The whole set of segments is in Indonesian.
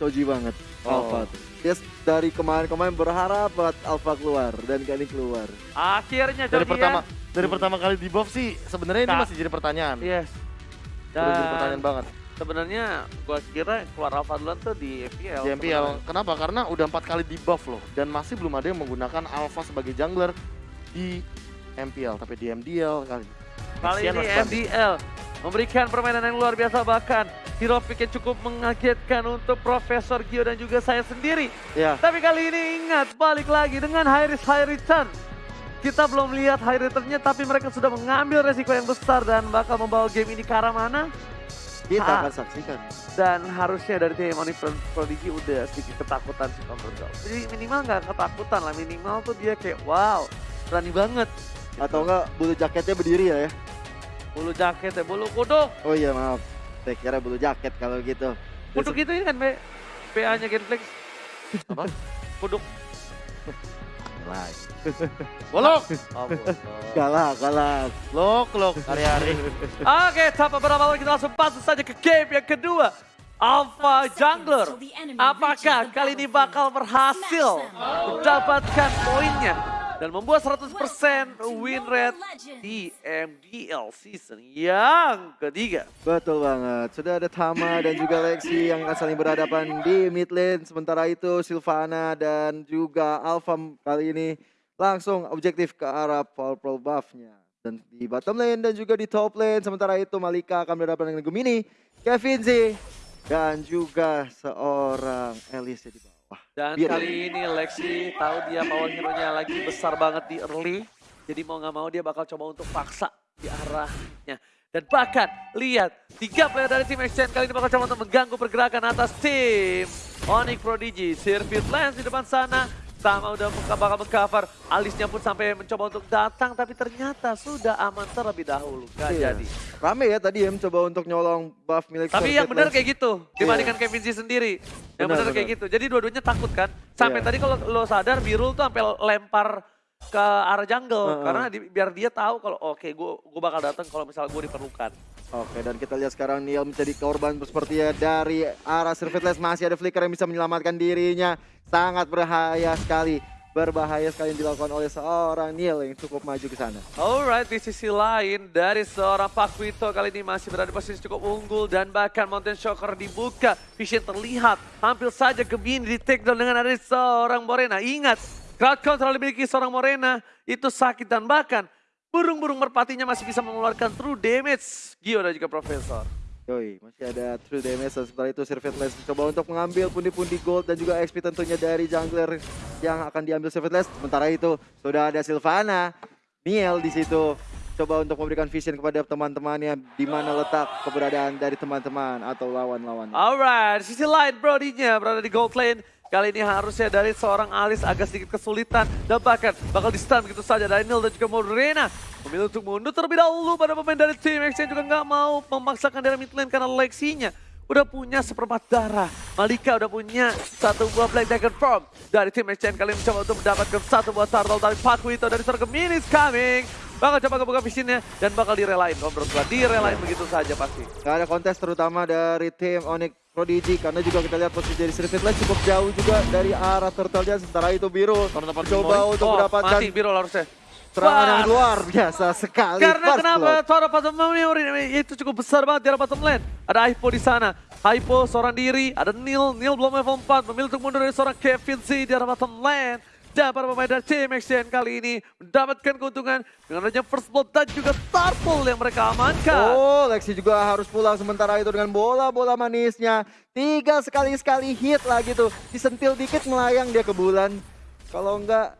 Choji banget Oh. Alpha tuh. Dia s- dari kemarin-kemarin berharap buat Alpha keluar dan kali keluar. Akhirnya Dari pertama ya. dari pertama kali di buff sih sebenarnya ini masih jadi pertanyaan. Yes. Udah jadi Dan pertanyaan banget. sebenarnya gua kira keluar Alpha duluan tuh di FPL. Di MPL. Kenapa? Karena udah empat kali di buff loh dan masih belum ada yang menggunakan Alpha sebagai jungler di MPL tapi di MDL kali. Kali ini. MDL memberikan permainan yang luar biasa bahkan hero pick yang cukup mengagetkan untuk Profesor Gio dan juga saya sendiri. Ya, Tapi kali ini ingat balik lagi dengan high risk high return. Kita belum lihat high returnnya tapi mereka sudah mengambil resiko yang besar dan bakal membawa game ini ke arah mana. kita Ah. akan saksikan. Dan harusnya dari tim Oni Pro- Prodigy udah sedikit ketakutan sih Girl. Jadi minimal nggak ketakutan lah, minimal tuh dia kayak wow berani banget. Atau enggak bulu jaketnya berdiri ya ya. Bulu jaket ya, bulu kuduk. Oh iya maaf. Saya kira bulu jaket kalau gitu. Kuduk itu ini kan PA-nya Genflex. Apa? Kuduk. Like. Bolok. Oh. Galak, galak. Lok lok hari-hari. Oke, tanpa berapa lama kita langsung masuk saja ke game yang kedua. Alpha Jungler. Apakah kali ini bakal berhasil mendapatkan poinnya dan membuat 100% win rate di MDL season yang ketiga. Betul banget. Sudah ada Tama dan juga Lexi yang akan saling berhadapan di mid lane. Sementara itu Silvana dan juga Alpha kali ini langsung objektif ke arah Purple buff-nya. Dan di bottom lane dan juga di top lane. Sementara itu Malika akan berhadapan dengan Gemini, Kevin Z, dan juga seorang Elise di bawah. Dan Biar- kali ini Lexi tahu dia power hero-nya lagi besar banget di early. Jadi mau nggak mau dia bakal coba untuk paksa di arahnya. Dan bahkan lihat tiga player dari tim Exchange kali ini bakal coba untuk mengganggu pergerakan atas tim Onyx Prodigy. Sirvit Lance di depan sana. Tama udah bakal mengcover. Alisnya pun sampai mencoba untuk datang tapi ternyata sudah aman terlebih dahulu. Gak Iya. jadi. Rame ya tadi ya mencoba untuk nyolong buff milik Tapi yang benar kayak gitu dibandingkan Kevin Z sendiri. Yang Benar, kayak gitu. Jadi dua-duanya takut kan. Sampai Iya. tadi kalau lo sadar Birul tuh sampai lempar ke arah jungle Heeh. karena di- biar dia tahu kalau oke gue gue bakal datang kalau misalnya gue diperlukan. Oke dan kita lihat sekarang Neil menjadi korban sepertinya dari arah Servetless masih ada Flicker yang bisa menyelamatkan dirinya. Sangat berbahaya sekali. Berbahaya sekali yang dilakukan oleh seorang Neil yang cukup maju ke sana. Alright, di sisi lain dari seorang Pakuito kali ini masih berada di posisi cukup unggul dan bahkan Mountain Shocker dibuka. Vision terlihat, hampir saja Gemini di take down dengan ada seorang Morena. Ingat, crowd control dimiliki seorang Morena itu sakit dan bahkan burung-burung merpatinya masih bisa mengeluarkan true damage. Gio dan juga Profesor. Yoi, masih ada true damage dan setelah itu Servetless mencoba untuk mengambil pundi-pundi gold dan juga XP tentunya dari jungler yang akan diambil Servetless. Sementara itu sudah ada Sylvana, Neil di situ coba untuk memberikan vision kepada teman-temannya di mana letak keberadaan dari teman-teman atau lawan-lawan. Alright, sisi lain Brody-nya berada di gold lane. Kali ini harusnya dari seorang Alice agak sedikit kesulitan dan bahkan bakal di stun begitu saja dari Neil dan juga Morena. Memilih untuk mundur terlebih dahulu pada pemain dari tim Exchange juga nggak mau memaksakan dari mid lane karena Lexinya udah punya seperempat darah. Malika udah punya satu buah Black Dagger Form dari tim Exchange kali ini mencoba untuk mendapatkan satu buah turtle dari Pakuito dari seorang Gemini is coming. Bakal coba kebuka visionnya dan bakal direlain. Kalau menurut gua direlain begitu saja pasti. Gak ada kontes terutama dari tim Onyx Prodigy karena juga kita lihat posisi dari Servetlas cukup jauh juga dari arah turtle-nya sementara itu biru coba untuk oh, mendapatkan mati Biro harusnya. serangan yang luar biasa sekali. Karena kenapa. Toro bottom memory itu cukup besar banget di arah bottom lane. Ada Hypo di sana. Hypo seorang diri, ada Neil, Neil belum level 4, memilih untuk mundur dari seorang Kevin Z di arah bottom lane. Dan para pemain dari tim XCN kali ini mendapatkan keuntungan dengan adanya first blood dan juga turtle yang mereka amankan. Oh, Lexi juga harus pulang sementara itu dengan bola-bola manisnya. Tiga sekali-sekali hit lagi tuh. Disentil dikit melayang dia ke bulan. Kalau enggak,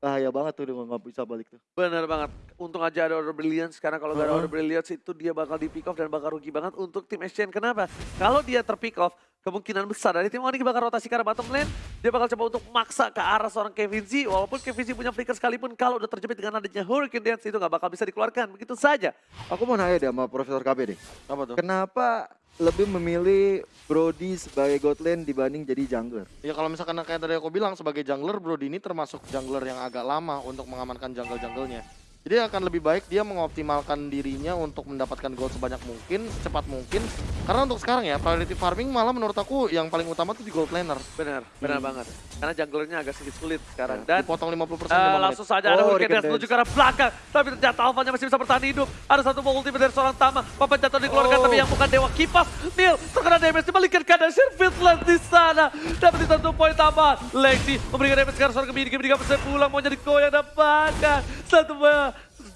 bahaya banget tuh dia nggak bisa balik tuh. Bener banget. Untung aja ada order brilliance karena kalau gak ada Uh-uh. order brilliance itu dia bakal di pick off dan bakal rugi banget untuk tim Exchange. Kenapa? Kalau dia terpick off, kemungkinan besar dari tim Onyx bakal rotasi ke arah bottom lane. Dia bakal coba untuk maksa ke arah seorang Kevin Z. Walaupun Kevin Z punya flicker sekalipun, kalau udah terjepit dengan adanya Hurricane Dance itu gak bakal bisa dikeluarkan. Begitu saja. Aku mau nanya deh sama Profesor KB deh. Apa tuh? Kenapa lebih memilih Brody sebagai god lane dibanding jadi jungler? Ya kalau misalkan kayak tadi aku bilang sebagai jungler Brody ini termasuk jungler yang agak lama untuk mengamankan jungle-junglenya. Jadi akan lebih baik dia mengoptimalkan dirinya untuk mendapatkan gold sebanyak mungkin, secepat mungkin. Karena untuk sekarang ya, priority farming malah menurut aku yang paling utama tuh di gold laner. Benar, benar Hmm. banget. Karena junglernya agak sedikit sulit sekarang. Dan Dan dipotong 50% Eh, lima menit. langsung saja ada Oh, Hurricane Hurricane menuju ke arah belakang. Tapi ternyata Alphanya masih bisa bertahan hidup. Ada satu ball ultimate dari seorang Tama. Papan jatuh dikeluarkan Oh. tapi yang bukan Dewa Kipas. Neil terkena damage dibalikan keadaan Sirfitland di sana. Dapat satu poin tambahan. Lexi memberikan damage ke arah seorang Gemini. Gemini gak bisa pulang mau jadi goyang dan bahkan satu buah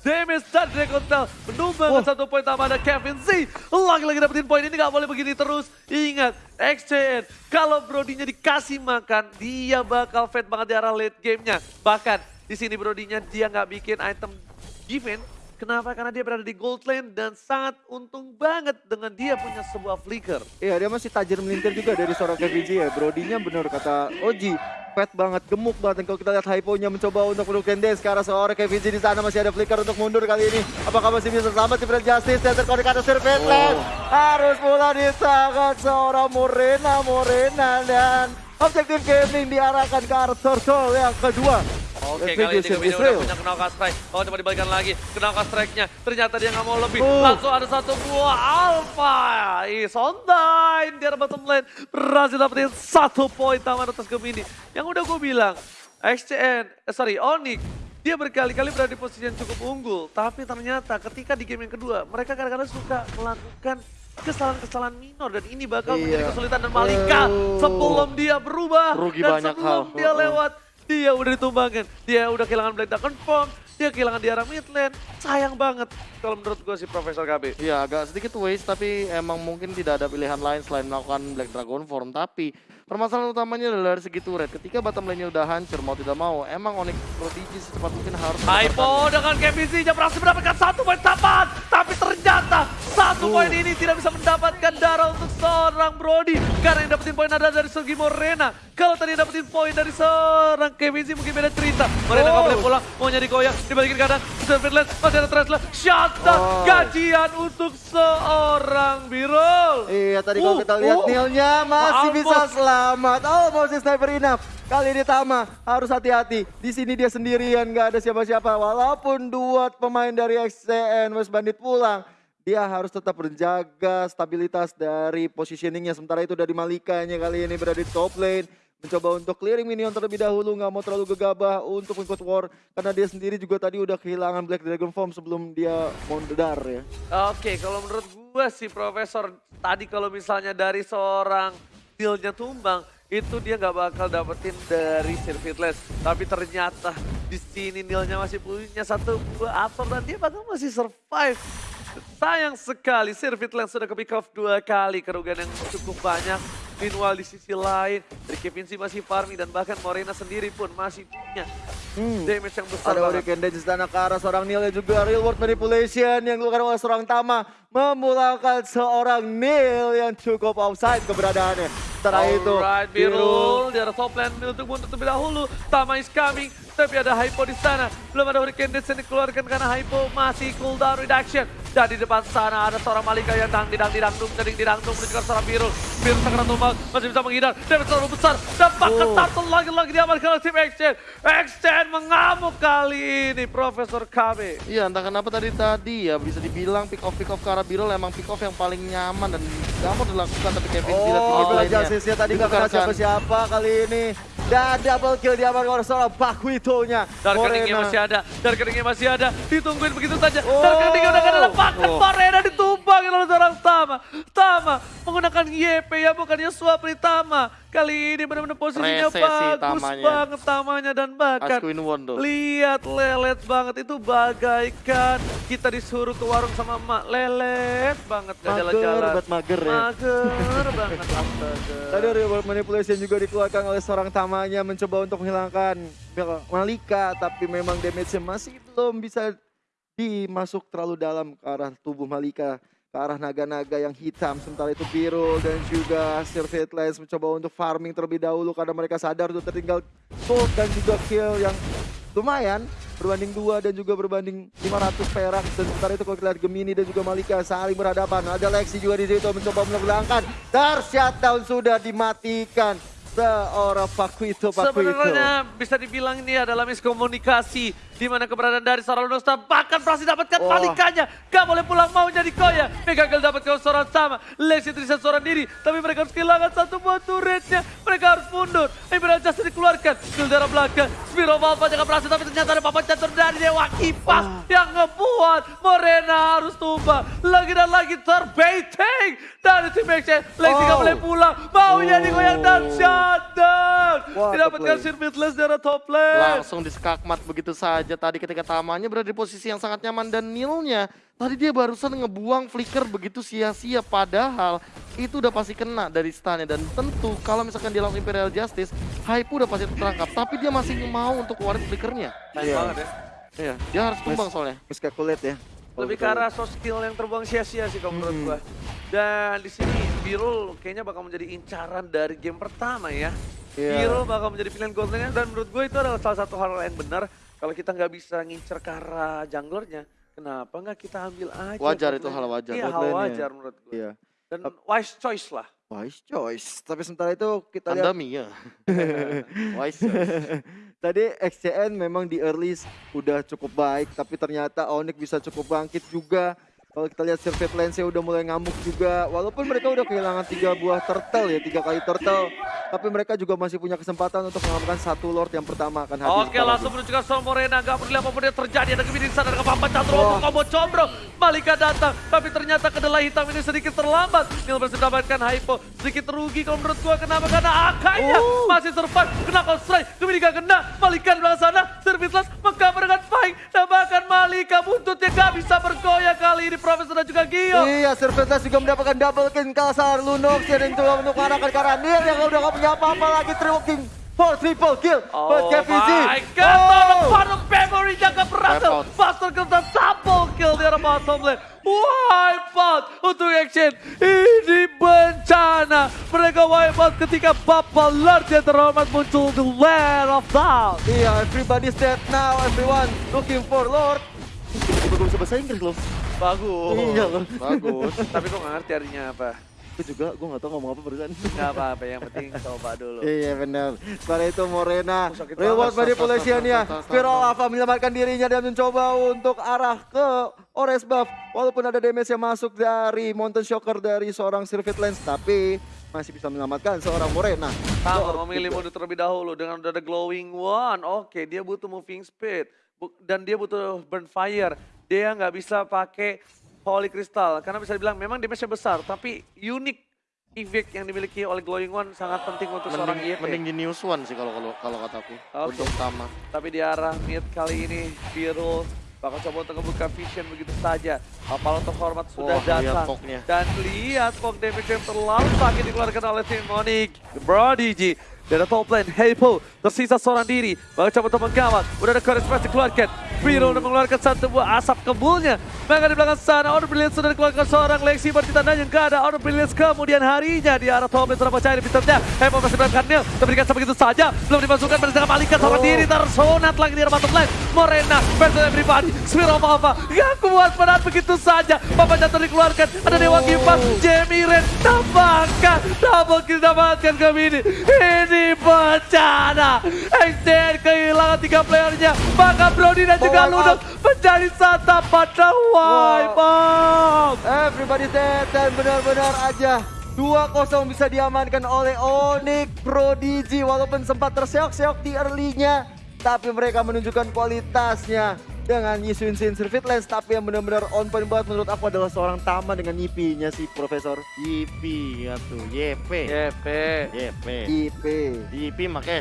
damage dari Dragon Tail menumbangkan Wah. satu poin tambahan dan Kevin Z. Lagi-lagi dapetin poin ini gak boleh begini terus. Ingat XCN kalau Brodinya dikasih makan dia bakal fed banget di arah late gamenya. Bahkan di sini Brodinya dia nggak bikin item defense Kenapa? Karena dia berada di gold lane dan sangat untung banget dengan dia punya sebuah flicker. Iya dia masih tajir melintir juga dari seorang KVJ ya. Brodinya bener kata Oji. Fat banget, gemuk banget. Dan kalau kita lihat hyponya mencoba untuk melakukan dance ke arah seorang KVJ di sana masih ada flicker untuk mundur kali ini. Apakah masih bisa selamat si Brand Justice dan terkonek atas Serpentland. Harus pula disangat seorang Morena, Morena dan objektif gaming diarahkan ke arah Turtle yang kedua. Oke, Retribution kali ini Israel. udah punya Knockout Strike. Oh, coba dibalikan lagi. Knockout Strike-nya. Ternyata dia nggak mau lebih. Oh. Langsung ada satu buah Alpha. Is on time. Dia bottom lane. Berhasil dapetin satu poin taman atas Gemini. Yang udah gue bilang, XCN, eh, sorry, Onyx. Dia berkali-kali berada di posisi yang cukup unggul. Tapi ternyata ketika di game yang kedua, mereka kadang-kadang suka melakukan kesalahan-kesalahan minor dan ini bakal menjadi Iya. kesulitan dan Malika Oh. sebelum dia berubah Rugi dan sebelum hal. dia lewat dia udah ditumbangin. Dia udah kehilangan Black Dragon. Dia kehilangan di arah mid lane. Sayang banget kalau menurut gue si Profesor KB. Iya agak sedikit waste tapi emang mungkin tidak ada pilihan lain selain melakukan Black Dragon Form tapi permasalahan utamanya adalah dari segi turret ketika bottom lane-nya udah hancur mau tidak mau emang Onyx Prodigy secepat mungkin harus Hypo dengan KBC-nya berhasil mendapatkan satu poin tambahan. Tapi ternyata satu poin ini tidak bisa mendapatkan darah untuk seorang Brody. Karena yang dapetin poin adalah dari segi Morena. Kalau tadi dapetin poin dari seorang KBC mungkin beda cerita. Morena Oh. boleh pulang, mau nyari goyang. Dibalikin kanan, Serpentland, masih ada Tresla. Shutdown, Oh. gajian untuk seorang Birol. Iya tadi kalau Uh, kita lihat uh. Nilnya masih Almost. bisa selamat. Oh masih sniper enough. Kali ini Tama harus hati-hati. Di sini dia sendirian nggak ada siapa-siapa. Walaupun dua pemain dari XCN West Bandit pulang. Dia harus tetap menjaga stabilitas dari positioningnya. Sementara itu dari Malikanya kali ini berada di top lane. Mencoba untuk clearing minion terlebih dahulu. Nggak mau terlalu gegabah untuk ikut war. Karena dia sendiri juga tadi udah kehilangan Black Dragon Form sebelum dia mondar ya. Oke, kalau menurut gua sih Profesor tadi kalau misalnya dari seorang dealnya tumbang itu dia nggak bakal dapetin dari Sirvitless. Tapi ternyata di sini Nilnya masih punya satu buah absorb dan dia bakal masih survive. Sayang sekali Sirvitless sudah ke pick off dua kali kerugian yang cukup banyak. Meanwhile di sisi lain, dari Kevin sih masih farming dan bahkan Morena sendiri pun masih punya Hmm. damage yang besar Ada. Hurricane Dance sana ke arah seorang Neil dan juga real world manipulation yang dilakukan oleh seorang Tama memulangkan seorang Neil yang cukup offside keberadaannya. Setelah itu Alright, Birul, di arah top lane untuk mundur terlebih dahulu. Tama is coming, tapi ada Hypo di sana. Belum ada Hurricane Dance yang dikeluarkan karena Hypo masih cooldown reduction. Dan di depan sana ada seorang Malika yang dang didang didangdung, ding didangdung menuju ke arah seorang Birul. Birul sangat tumbang, masih bisa menghindar. Damage terlalu besar, dan bahkan Oh. turtle lagi-lagi diamankan oleh tim Exchange. Exchange mengamuk kali ini, Profesor KB. Iya entah kenapa tadi tadi ya bisa dibilang pick off pick off ke arah Birol emang pick off yang paling nyaman dan mau dilakukan tapi Kevin tidak Oh, Black lane-nya. Justice-nya tadi nggak kena siapa-siapa kali ini. Dan double kill diamankan oleh seorang Pakuito-nya. Dar keningnya Morena. masih ada, dar keningnya masih ada, ditungguin begitu saja. Oh. Dar keningnya udah gak ada Oh. Morena ditumbangin oleh seorang Tama. Tama menggunakan YP ya bukannya suap dari Tama. Kali ini benar-benar posisinya Rese sih bagus Tamanya. banget Tamanya dan bahkan lihat lelet banget itu bagaikan kita disuruh ke warung sama emak lelet banget gak Mager, jalan-jalan. banget mager ya. Mager banget. Tadi real world manipulation juga dikeluarkan oleh seorang Tamanya mencoba untuk menghilangkan Malika. Tapi memang damage-nya masih belum bisa dimasuk terlalu dalam ke arah tubuh Malika. Ke arah naga-naga yang hitam. Sementara itu Biru dan juga Sirvitless mencoba untuk farming terlebih dahulu. Karena mereka sadar sudah tertinggal gold dan juga kill yang lumayan. Berbanding dua dan juga berbanding 500 perak. Dan sementara itu kalau kita lihat Gemini dan juga Malika saling berhadapan. Ada Lexi juga di situ mencoba menghilangkan. Dar shutdown sudah dimatikan seorang Pakuito Pakuito. Sebenarnya bisa dibilang ini adalah miskomunikasi di mana keberadaan dari seorang Lunosta bahkan berhasil dapatkan Wah. balikannya. Gak boleh pulang mau jadi koya. Megagal dapatkan seorang sama. Lexi Trisha seorang diri. Tapi mereka harus kehilangan satu buah turretnya. Mereka harus mundur. Imperial Justice dikeluarkan. Skill darah belakang. Spiro Malva jangan berhasil tapi ternyata ada papan catur dari Dewa Kipas yang ngebuat Morena harus tumbang. Lagi dan lagi terbaiting dari tim Action. Lexi gak Oh. boleh pulang. Mau jadi goyang dan shutdown. Didapatkan top lane. Sirmitless dari top lane. Langsung diskakmat begitu saja tadi ketika Tamanya berada di posisi yang sangat nyaman dan Nilnya tadi dia barusan ngebuang flicker begitu sia-sia padahal itu udah pasti kena dari stunnya dan tentu kalau misalkan dia langsung Imperial Justice hype udah pasti tertangkap tapi dia masih mau untuk keluarin flickernya Nice Iya. banget ya. iya dia harus tumbang soalnya Miscalculate ya. Lebih ke arah soft skill yang terbuang sia-sia sih kalau menurut Hmm. gua. Dan di sini Birul kayaknya bakal menjadi incaran dari game pertama ya. Iya. Birul bakal menjadi pilihan gold lane dan menurut gue itu adalah salah satu hal yang benar kalau kita nggak bisa ngincer ke arah junglernya. Kenapa nggak kita ambil aja? Wajar itu hal wajar. Iya, hal wajar menurut gue. Iya. Dan wise choice lah. Wise choice. Tapi sementara itu kita lihat Anda Mia wise choice. tadi XCN memang di early udah cukup baik, tapi ternyata Onyx bisa cukup bangkit juga. Kalau kita lihat Survey Lens-nya udah mulai ngamuk juga. Walaupun mereka udah kehilangan tiga buah turtle ya, tiga kali turtle. Tapi mereka juga masih punya kesempatan untuk mengamankan satu Lord yang pertama akan hadir. Oke langsung menuju ke Morena. Gak peduli apa pun yang terjadi. Ada di sana Dengan papan catur untuk combo combro Malika datang. Tapi ternyata kedelai hitam ini sedikit terlambat. Nil berhasil mendapatkan hypo. Sedikit rugi kalau menurut gua. Kenapa? Karena akainya Oh. masih survive. Kena call strike. Gemini gak kena. Malika di belakang sana. Servitless mengcover dengan Fight Dan bahkan Malika. Buntutnya gak bisa bergoyang Kali ini Profesor dan juga Gio Iya, Serpentas juga mendapatkan double kill Kalsar Lunox dan coba untuk mengarahkan ke arah Neil yang udah gak punya apa-apa lagi triple king for triple kill Oh buat KVZ. my god, oh. Oh. bottom memory jaga berhasil. Master kill dan double kill di arah bottom lane. Wipe out untuk action. Ini bencana. Mereka wipe out ketika Bapak Lord yang terhormat muncul di Land of Down. Iya, everybody's dead now, everyone looking for Lord. Gue bisa bahasa Inggris loh. Bagus. Iya bagus Tapi kok nggak ngerti artinya apa? Gue juga, gue gak tau ngomong apa barusan. Nggak apa-apa, yang penting coba dulu. Iya benar. Setelah itu Morena, reward banget. manipulation ya. Spiral Alpha menyelamatkan dirinya dan mencoba untuk arah ke Ores Buff. Walaupun ada damage yang masuk dari Mountain Shocker dari seorang Sirvit Lens, tapi masih bisa menyelamatkan seorang Morena. Sama Lord memilih mundur terlebih dahulu dengan udah ada glowing one. Oke, dia butuh moving speed dan dia butuh burn fire. Dia nggak bisa pakai holy crystal karena bisa dibilang memang damage-nya besar, tapi unik effect yang dimiliki oleh glowing one sangat penting untuk seorang mending, YP. mending di news one sih kalau kalau kalau kataku Oke. untuk Tama Tapi di arah mid kali ini Virul bakal coba untuk membuka vision begitu saja. Apalagi terhormat sudah Wah, lihat datang. Fognya. Dan lihat fog damage yang terlalu sakit dikeluarkan oleh tim Monic. Prodigy. Dari top lane, Heipo tersisa seorang diri. Bakal coba untuk menggawat. Udah ada Chorus Press dikeluarkan. Virul udah mengeluarkan satu buah asap kebulnya. Maka di belakang sana, Order Brilliance sudah dikeluarkan seorang Lexi bertanda yang gak ada. Order Brilliance kemudian harinya di arah top lane sudah percaya di pinternya. Heipo masih Nil. Diberikan sebegitu saja. Belum dimasukkan berdasarkan balikan seorang Oh. diri tersunat lagi di arah bottom lane. Morena versus everybody. Spiro Malva gak kuat menahan begitu saja. Papa jatuh dikeluarkan. Ada Dewa Kipas. Jamie Ren tambahkan. Double kill dapatkan ke ini. Ini bencana. XDN kehilangan tiga playernya. Maka Brody dan juga Wipe Ludok menjadi santapan dan wipe out. Everybody dead dan benar-benar aja 2-0 bisa diamankan oleh Onyx Prodigy walaupun sempat terseok-seok di early-nya tapi mereka menunjukkan kualitasnya dengan nyisuin sin Sirvit Lens tapi yang benar-benar on point banget menurut aku adalah seorang Tama dengan IP-nya si Profesor YP ya tuh YP YP. YP IP YP makanya